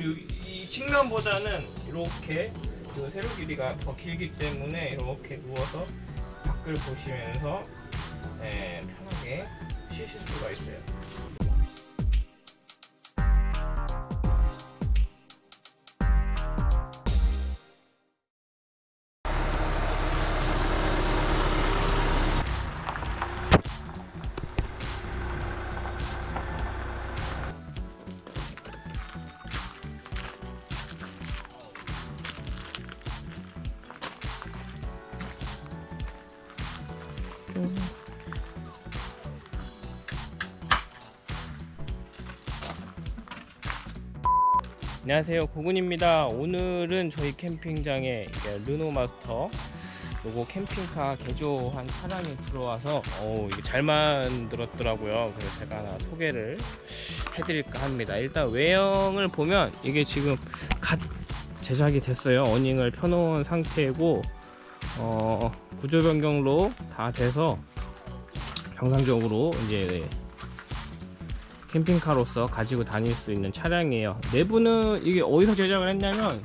이, 이 측면보다는 이렇게 그 세로 길이가 더 길기 때문에 이렇게 누워서 밖을 보시면서 예, 편하게 쉬실 수가 있어요. 안녕하세요. 고군입니다. 오늘은 저희 캠핑장에 이게 르노 마스터 요거 캠핑카 개조한 차량이 들어와서 어 이게 잘 만들었더라고요. 그래서 제가 하나 소개를 해드릴까 합니다. 일단 외형을 보면 이게 지금 갓 제작이 됐어요. 어닝을 펴놓은 상태고 어 구조 변경로 다 돼서 정상적으로 이제 캠핑카로서 가지고 다닐 수 있는 차량이에요. 내부는 이게 어디서 제작을 했냐면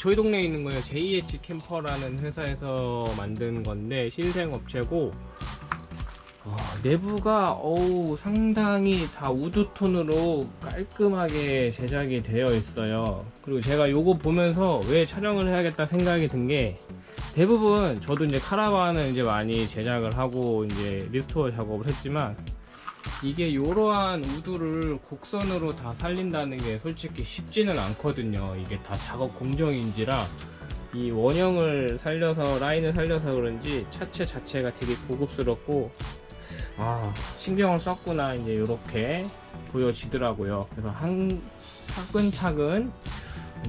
저희 동네에 있는 거예요. JH 캠퍼라는 회사에서 만든 건데 신생 업체고 어, 내부가 어우 상당히 다 wood tone으로 깔끔하게 제작이 되어 있어요. 그리고 제가 요거 보면서 왜 촬영을 해야겠다 생각이 든게 대부분 저도 이제 카라반을 이제 많이 제작을 하고 이제 restore 작업을 했지만 이게 이러한 우드를 곡선으로 다 살린다는 게 솔직히 쉽지는 않거든요. 이게 다 작업 공정인지라 이 원형을 살려서 라인을 살려서 그런지 차체 자체가 되게 고급스럽고 아 신경을 썼구나 이제 이렇게 보여지더라고요. 그래서 한 차근차근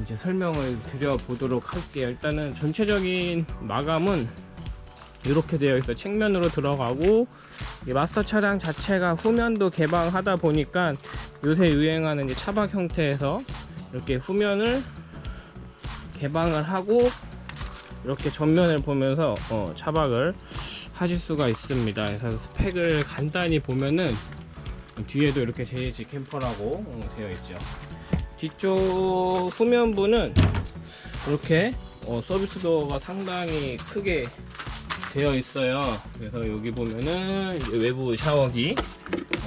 이제 설명을 드려보도록 할게요. 일단은 전체적인 마감은 이렇게 되어 있어 측면으로 들어가고 이 마스터 차량 자체가 후면도 개방하다 보니까 요새 유행하는 이제 차박 형태에서 이렇게 후면을 개방을 하고 이렇게 전면을 보면서 어, 차박을 하실 수가 있습니다. 그래서 스펙을 간단히 보면은 뒤에도 이렇게 JH 캠퍼라고 어, 되어 있죠 뒤쪽 후면부는 이렇게 어, 서비스 도어가 상당히 크게 되어 있어요. 그래서 여기 보면은 외부 샤워기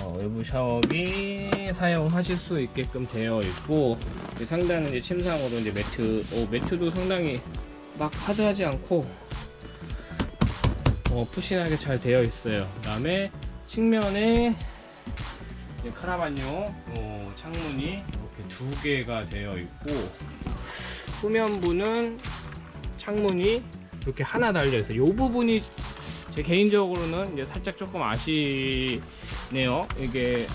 어, 외부 샤워기 사용하실 수 있게끔 되어 있고 상단은 이제 침상으로 이제 매트 어, 매트도 상당히 막 하드하지 않고 어, 푸신하게 잘 되어 있어요. 그 다음에 측면에 카라반용 어, 창문이 두 개가 되어 있고 후면부는 창문이 이렇게 하나 달려 있어요. 이 부분이 제 개인적으로는 이제 살짝 조금 아시네요. 이게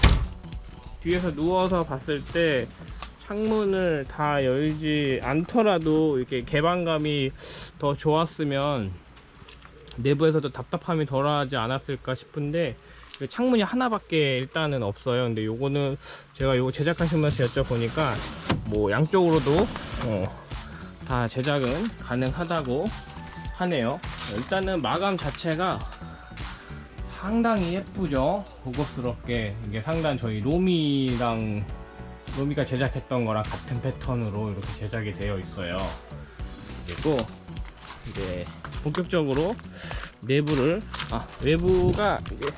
뒤에서 누워서 봤을 때 창문을 다 열지 않더라도 이렇게 개방감이 더 좋았으면 내부에서도 답답함이 덜하지 않았을까 싶은데 창문이 하나밖에 일단은 없어요. 근데 요거는 제가 요거 제작하시면서 여쭤보니까 뭐 양쪽으로도 어, 다 제작은 가능하다고 하네요. 일단은 마감 자체가 상당히 예쁘죠? 고급스럽게. 이게 상단 저희 로미랑 로미가 제작했던 거랑 같은 패턴으로 이렇게 제작이 되어 있어요. 그리고 이제 본격적으로 내부를 아 외부가 이제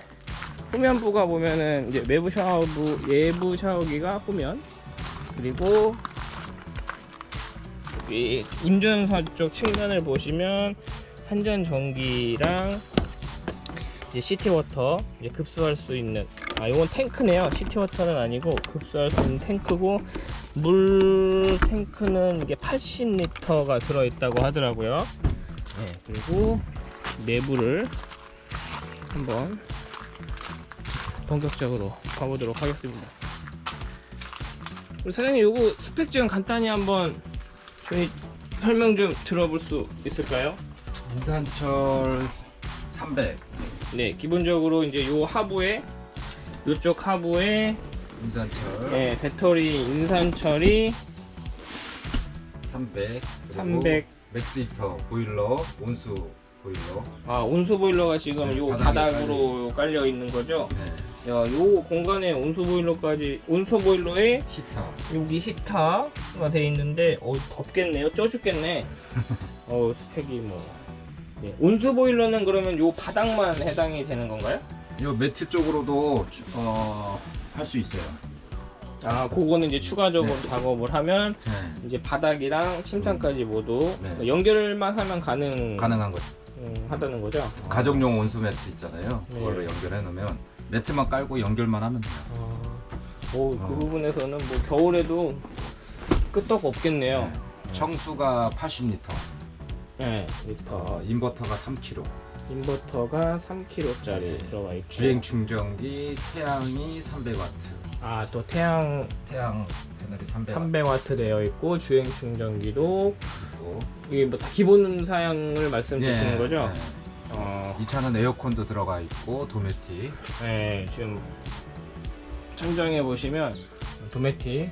후면부가 보면은 이제 외부 샤워부 예부 샤워기가 후면. 그리고 이 운전사 쪽 측면을 보시면 한전 전기랑 이제 시티워터 이제 급수할 수 있는 아 이건 탱크네요. 시티워터는 아니고 급수할 수 있는 탱크고 물 탱크는 이게 80리터가 들어있다고 하더라고요 네, 그리고 내부를 한번 본격적으로 가보도록 하겠습니다. 우리 사장님 요거 스펙 좀 간단히 한번 저희 설명 좀 들어볼 수 있을까요? 인산철 300 네, 기본적으로 이제 요 하부에 요쪽 하부에 인산철 네, 배터리 인산철이 300 300 맥스 히터 보일러 온수 보일러 아 온수 보일러가 지금 네, 요 바닥으로 깔려 있는 거죠? 네. 야, 요 공간에 온수 보일러까지 온수 보일러에 히터. 여기 히터가 돼 있는데 어 덥겠네요. 쪄 죽겠네. 어 스펙이 뭐. 네. 온수 보일러는 그러면 요 바닥만 해당이 되는 건가요? 이 매트 쪽으로도 어, 할 수 있어요. 아, 그거는 이제 추가적으로 네. 작업을 하면 네. 이제 바닥이랑 침상까지 모두 네. 연결만 하면 가능 가능한 거죠. 음, 하다는 거죠. 가정용 온수 매트 있잖아요. 네. 그걸로 연결해 놓으면 매트만 깔고 연결만 하면 돼요. 아, 오, 그 어. 부분에서는 뭐 겨울에도 끄떡 없겠네요. 네. 청수가 80리터, 네, 리터. 어, 인버터가 3kg, 인버터가 3kg짜리 들어가 있고. 주행 충전기 태양이 300W, 아, 또 태양 태양 패널이 300W. 300W 되어 있고 주행 충전기도 그리고 이게 뭐 다 기본 사양을 말씀 주시는 예, 거죠? 예. 어, 이 차는 에어컨도 들어가 있고 도메틱. 네, 지금 천장에 보시면 도메틱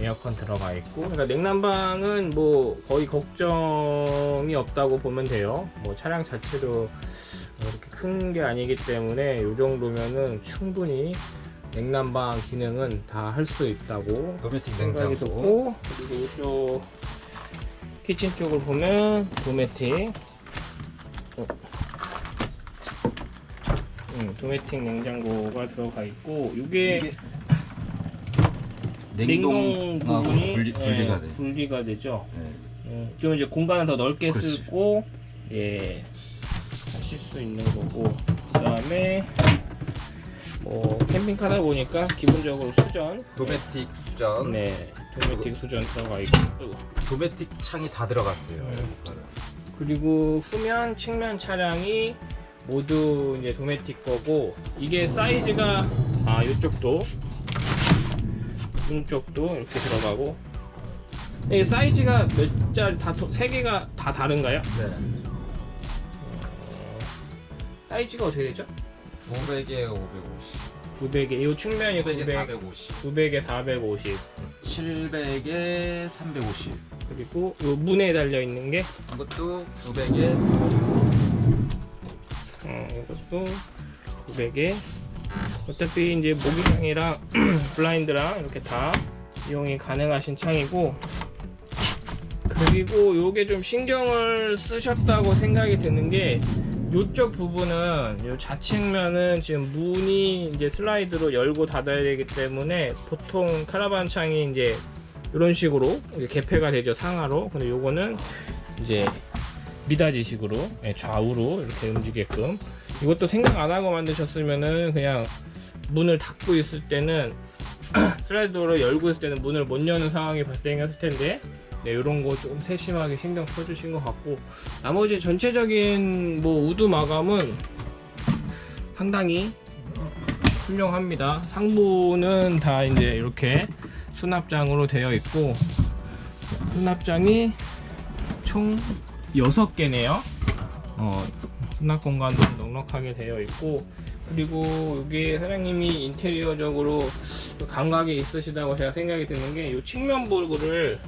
에어컨 들어가 있고 그러니까 냉난방은 뭐 거의 걱정이 없다고 보면 돼요. 뭐 차량 자체도 뭐 이렇게 큰 게 아니기 때문에 이 정도면은 충분히 냉난방 기능은 다 할 수 있다고 생각이. 들고 그리고 이쪽 키친 쪽을 보면 도메틱 어. 음, 도메틱 냉장고가 들어가 있고 이게 냉동 냉동하고 부분이 분리, 분리가 예, 돼. 분리가 되죠. 네. 음, 좀 이제 공간을 더 넓게 그렇지. 쓰고 예 하실 수 있는 거고 그 다음에 뭐 캠핑카다 보니까 기본적으로 수전 도메틱 수전. 네 도메틱 수전 들어가 있고 도메틱 창이 다 들어갔어요. 네. 그리고 후면 측면 차량이 모두 이제 도메틱 거고 이게 사이즈가 아 이쪽도 이쪽도 이렇게 들어가고 이게 사이즈가 몇 짜리 다세 개가 다 다른가요? 네. 사이즈가 어떻게 되죠? 500에 550, 900에 이 측면이 900에 900, 450, 900에 450 700에 350. 그리고 이 문에 달려 있는 게? 이것도 900에 어, 이것도 900에. 어차피 이제 모기창이랑 블라인드랑 이렇게 다 이용이 가능하신 창이고. 그리고 요게 좀 신경을 쓰셨다고 생각이 드는 게 요쪽 부분은 요 좌측면은 지금 문이 이제 슬라이드로 열고 닫아야 되기 때문에 보통 카라반 창이 이제 이런 식으로 개폐가 되죠 상하로. 근데 요거는 이제 미닫이식으로 예, 좌우로 이렇게 움직게끔. 이것도 생각 안 하고 만드셨으면은 그냥 문을 닫고 있을 때는 슬라이드로 열고 있을 때는 문을 못 여는 상황이 발생했을 텐데 네, 이런 거 조금 세심하게 신경 써주신 것 같고 나머지 전체적인 뭐 우드 마감은 상당히 훌륭합니다. 상부는 다 이제 이렇게 수납장으로 되어 있고 수납장이 총 6개네요. 어, 수납 공간도 넉넉하게 되어 있고 그리고 여기 사장님이 인테리어적으로 또 감각이 있으시다고 제가 생각이 드는 게 이 측면 볼구를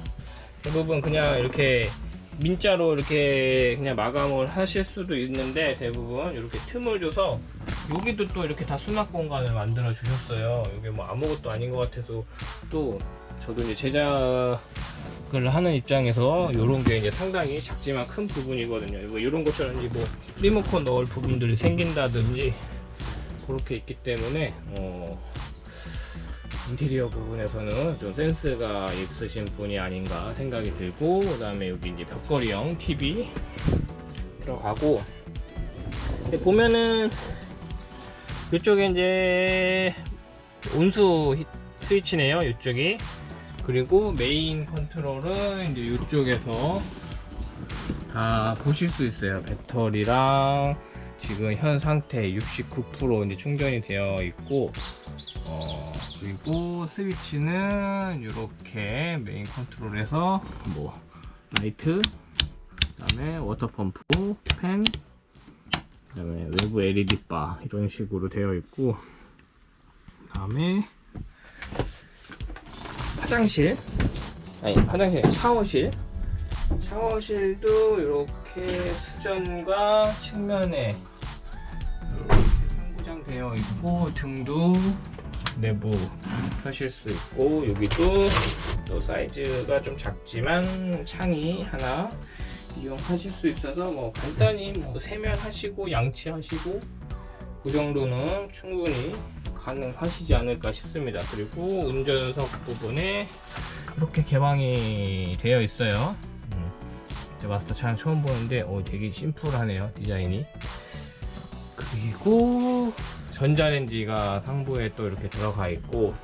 대부분 그냥 이렇게 민자로 이렇게 그냥 마감을 하실 수도 있는데 대부분 이렇게 틈을 줘서 여기도 또 이렇게 다 수납 공간을 만들어 주셨어요. 이게 뭐 아무것도 아닌 것 같아서 또 저도 이제 제작을 하는 입장에서 이런 게 이제 상당히 작지만 큰 부분이거든요. 뭐 이런 것처럼 이제 뭐 리모컨 넣을 부분들이 생긴다든지 그렇게 있기 때문에 어, 인테리어 부분에서는 좀 센스가 있으신 분이 아닌가 생각이 들고 그 다음에 여기 이제 벽걸이형 TV 들어가고. 보면은 이쪽에 이제 온수 히- 스위치네요 이쪽이. 그리고 메인 컨트롤은 이제 이쪽에서 다 보실 수 있어요. 배터리랑 지금 현 상태 69% 이제 충전이 되어 있고 어, 그리고 스위치는 이렇게 main control에서 뭐 라이트 그 다음에 water pump 팬 그 다음에 외부 LED bar 이런 식으로 되어 있고 그 다음에 화장실. 아니 화장실 샤워실. 샤워실도 이렇게 수전과 측면에 이렇게 포장되어 있고 등도 내부 펴실 수 있고 여기도 또 사이즈가 좀 작지만 창이 하나 이용하실 수 있어서 뭐 간단히 뭐 세면하시고 양치하시고 그 정도는 충분히 가능하시지 않을까 싶습니다. 그리고 운전석 부분에 이렇게 개방이 되어 있어요. 음, 제 마스터 차량 처음 보는데 어, 되게 심플하네요 디자인이. 그리고 전자레인지가 상부에 또 이렇게 들어가 있고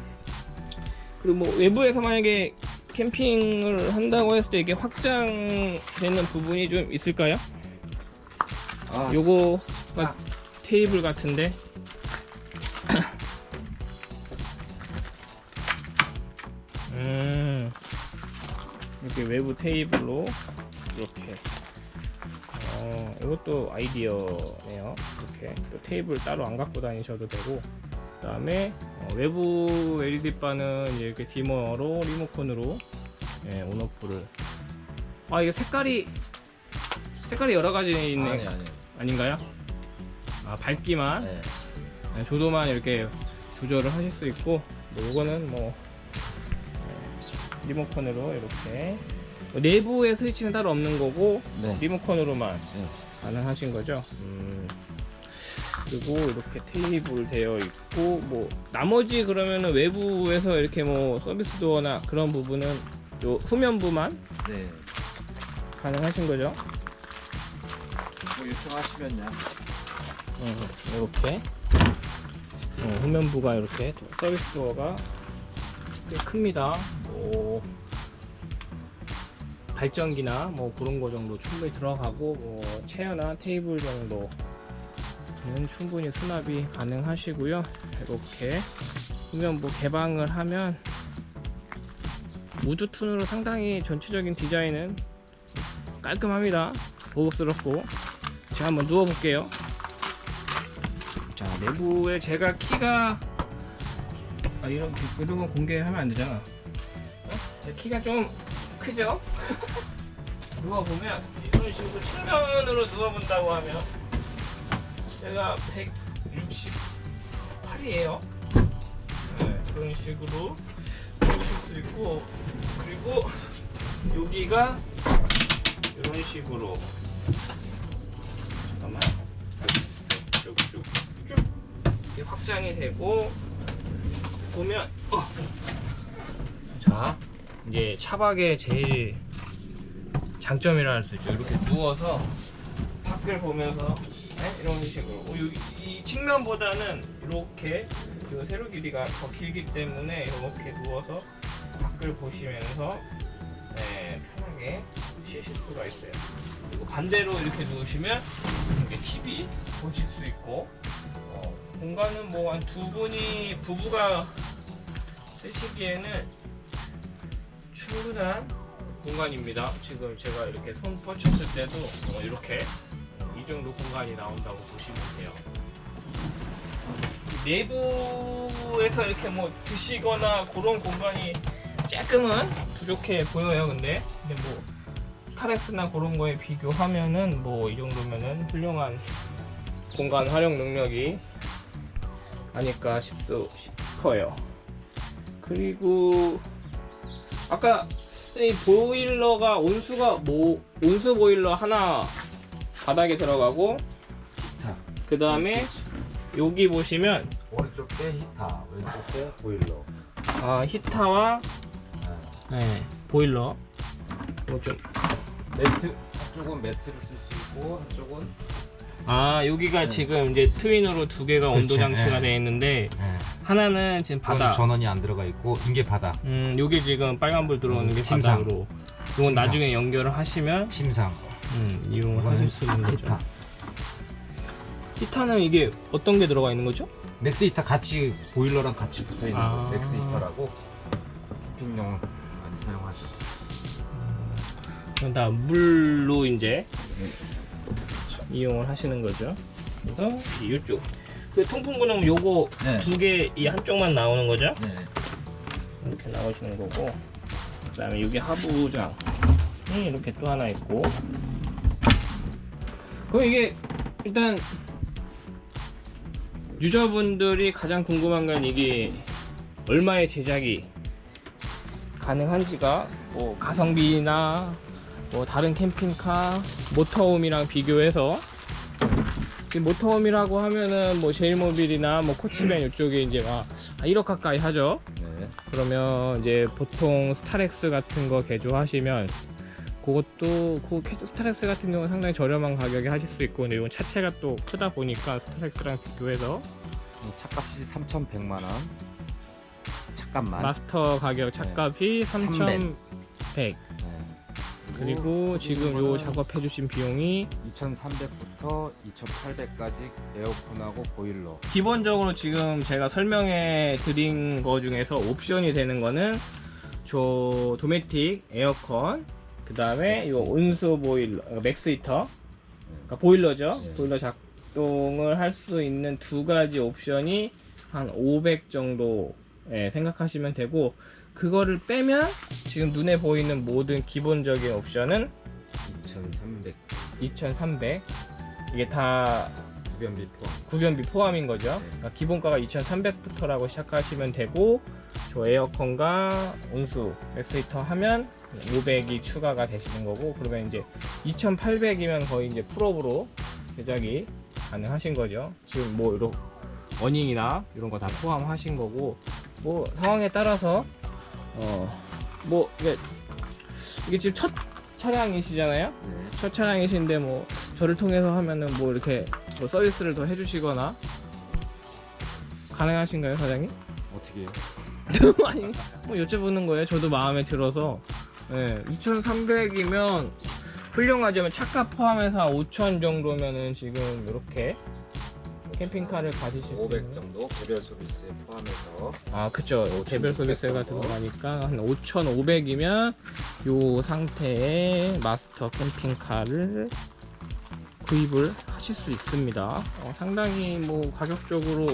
그리고 뭐 외부에서 만약에 캠핑을 한다고 했을 때 이게 확장되는 부분이 좀 있을까요? 아, 요거가 테이블 같은데. 음 이렇게 외부 테이블로 이렇게 어 이것도 아이디어네요 이렇게 또 테이블 따로 안 갖고 다니셔도 되고 그 다음에 외부 LED 바는 이제 이렇게 디머로 리모컨으로 예, 온오프를 아 이게 색깔이 색깔이 여러 가지 있네 아니 아니. 아닌가요? 아 밝기만 네. 네, 조도만 이렇게 조절을 하실 수 있고 뭐 이거는 뭐 네, 리모컨으로 이렇게 뭐 내부에 스위치는 따로 없는 거고 네. 리모컨으로만 네. 가능하신 거죠 음, 그리고 이렇게 테이블 되어 있고 뭐 나머지 그러면은 외부에서 이렇게 뭐 서비스 도어나 그런 부분은 요 후면부만 네. 가능하신 거죠 뭐 요청하시면요. 음, 이렇게 어, 후면부가 이렇게 service door가 꽤 큽니다. 뭐 발전기나 뭐 그런 거 정도 충분히 들어가고 뭐 chair나 테이블 정도는 충분히 수납이 가능하시고요. 이렇게 후면부 개방을 하면 wood tone으로 상당히 전체적인 디자인은 깔끔합니다. 고급스럽고 제가 한번 누워 볼게요. 자 내부에 제가 키가 아 이런 이런 건 공개하면 안 되잖아. 어? 제 키가 좀 크죠? 누워 보면 이런 식으로 측면으로 누워 본다고 하면 제가 168이에요. 네, 그런 식으로 보실 수 있고 그리고 여기가 이런 식으로 잠깐만 쭉쭉쭉 이렇게 확장이 되고 보면 어. 자 이제 차박의 제일 장점이라 할 수 있죠. 이렇게 누워서 밖을 보면서 네? 이런 식으로. 어, 여기 이 측면보다는 이렇게 그 세로 길이가 더 길기 때문에 이렇게 누워서 밖을 보시면서 네, 편하게 쉬실 수가 있어요. 그리고 반대로 이렇게 누우시면 이렇게 TV 보실 수 있고 어, 공간은 뭐 한 두 분이 부부가 쓰시기에는 충분한 공간입니다. 지금 제가 이렇게 손 뻗쳤을 때도 어, 이렇게 어, 이 정도 공간이 나온다고 보시면 돼요. 내부에서 이렇게 뭐 드시거나 그런 공간이 조금은 부족해 보여요. 근데 근데 뭐 스타렉스나 그런 거에 비교하면은 뭐 이 정도면은 훌륭한 공간 활용 능력이 아닐까 싶소, 싶어요. 그리고 아까 이 보일러가 온수가 뭐 온수 보일러 하나 바닥에 들어가고 자, 그 다음에 여기 보시면 오른쪽 때 히타, 왼쪽 때 보일러. 아, 히타와 네. 네, 보일러 뭐좀 매트 한쪽은 매트를 쓸 수 있고 한쪽은 아 여기가 네. 지금 이제 트윈으로 두 개가 온도 그렇죠. 장치가 네. 되어 있는데 네. 하나는 지금 바다 전원이 안 들어가 있고 이게 바다. 음 요게 지금 빨간불 들어오는 음, 게 침상. 바닥으로 이건 나중에 연결을 하시면 침상. 음, 이용을 하실 수 있는 거죠 히터. 히터는 이게 어떤 게 들어가 있는 거죠? 맥스 히터 같이 보일러랑 같이 붙어 있는 아. 거. 맥스 히터라고 캠핑용 많이 사용하죠. 그건 다 물로 이제 네. 이용을 하시는 거죠. 그래서 이쪽 그 통풍구는 요거 네. 두개 이 한쪽만 나오는 거죠. 네. 이렇게 나오시는 거고 그 다음에 여기 하부장이 이렇게 또 하나 있고 그럼 이게 일단 유저분들이 가장 궁금한 건 이게 얼마의 제작이 가능한지가 뭐 가성비나 뭐 다른 캠핑카 모터홈이랑 비교해서 모터홈이라고 하면은 뭐 제일모빌이나 뭐 코치밴 이쪽에 이제 막 1억 가까이 하죠. 네. 그러면 이제 보통 스타렉스 같은 거 개조하시면 그것도 그 캐- 스타렉스 같은 경우는 상당히 저렴한 가격에 하실 수 있고 근데 이건 차체가 또 크다 보니까 스타렉스랑 비교해서 이 차값이 3,100만 원. 차값만. 마스터 가격 차값이 3,100 네. 그리고 지금 요 작업해 주신 비용이 2,300부터 2,800까지 에어컨하고 보일러. 기본적으로 지금 제가 설명해 드린 거 중에서 옵션이 되는 거는 저 도메틱 에어컨 그 다음에 요 온수 보일러 어, 맥스 히터 그러니까 보일러죠 네. 보일러 작동을 할 수 있는 두 가지 옵션이 한 500 정도 예, 생각하시면 되고 그거를 빼면 지금 눈에 보이는 모든 기본적인 옵션은 2,300 2300 이게 다 구변비 포함. 구변비 포함인 거죠. 그러니까 기본가가 2,300부터라고 시작하시면 되고 저 에어컨과 온수 맥스히터 하면 500이 추가가 되시는 거고 그러면 이제 2,800이면 거의 이제 풀옵으로 제작이 가능하신 거죠. 지금 뭐 이런 awning이나 이런 거 다 포함하신 거고 뭐 상황에 따라서 어뭐 이게 이게 지금 첫 차량이시잖아요. 네. 첫 차량이신데 뭐 저를 통해서 하면은 뭐 이렇게 뭐 서비스를 더 해주시거나 가능하신가요 사장님? 어떻게 해요? 아니 뭐 여쭤보는 거예요 저도 마음에 들어서 네, 2,300이면 훌륭하지만 차값 포함해서 5,000 정도면은 지금 이렇게 캠핑카를 가지실 수500 있는 정도 개별 서비스에 포함해서. 아 그쵸. 개별 서비스가 정도. 들어가니까 한 5,500이면 요 상태의 마스터 캠핑카를 구입을 하실 수 있습니다. 어, 상당히 뭐 가격적으로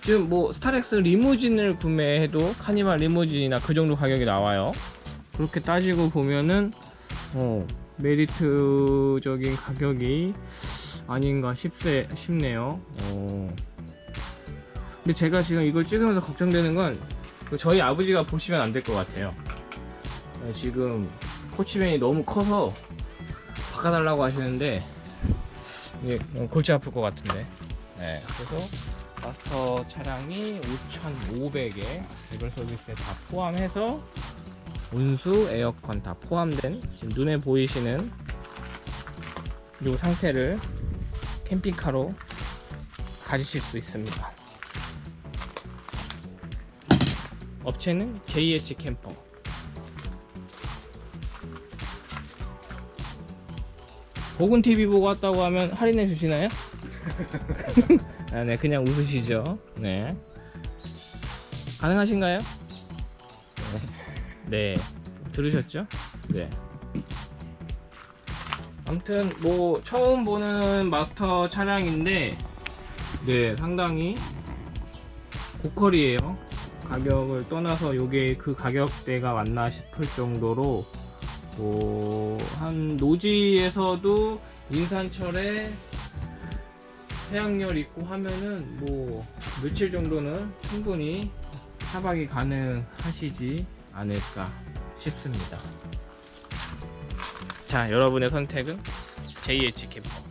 지금 뭐 스타렉스 리무진을 구매해도 카니발 리무진이나 그 정도 가격이 나와요. 그렇게 따지고 보면은 어, 메리트적인 가격이 아닌가 싶세, 싶네요 어. 근데 제가 지금 이걸 찍으면서 걱정되는 건그 저희 아버지가 보시면 안 될 것 같아요. 네, 지금 코치맨이 너무 커서 바꿔달라고 하시는데 이게 너무 골치 아플 것 같은데. 네, 그래서 마스터 차량이 5,500에 개별 서비스에 다 포함해서 온수, 에어컨 다 포함된 지금 눈에 보이시는 이 상태를 캠핑카로 가지실 수 있습니다. 업체는 JH 캠퍼. 보군 TV 보고 왔다고 하면 할인해 주시나요? 아, 네, 그냥 웃으시죠. 네. 가능하신가요? 네. 들으셨죠? 네. 아무튼 뭐 처음 보는 마스터 차량인데 네, 상당히 고퀄이에요. 가격을 떠나서 요게 그 가격대가 맞나 싶을 정도로 뭐, 한 노지에서도 인산철에 해양열 있고 하면은 뭐 며칠 정도는 충분히 차박이 가능하시지 않을까 싶습니다. 자, 여러분의 선택은 JH 캠퍼. 뚝!